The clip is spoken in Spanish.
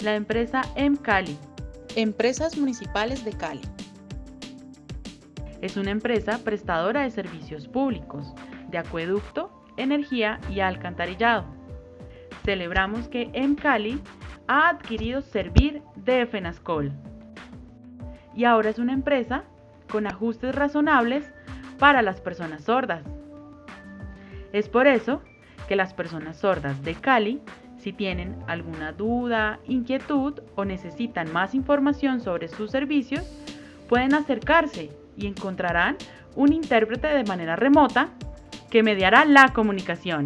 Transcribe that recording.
La empresa MCali Empresas Municipales de Cali. es una empresa prestadora de servicios públicos de acueducto, energía y alcantarillado. Celebramos que MCali ha adquirido Servir de FENASCOL y ahora es una empresa con ajustes razonables para las personas sordas. Es por eso que las personas sordas de Cali, si tienen alguna duda, inquietud o necesitan más información sobre sus servicios, pueden acercarse y encontrarán un intérprete de manera remota que mediará la comunicación.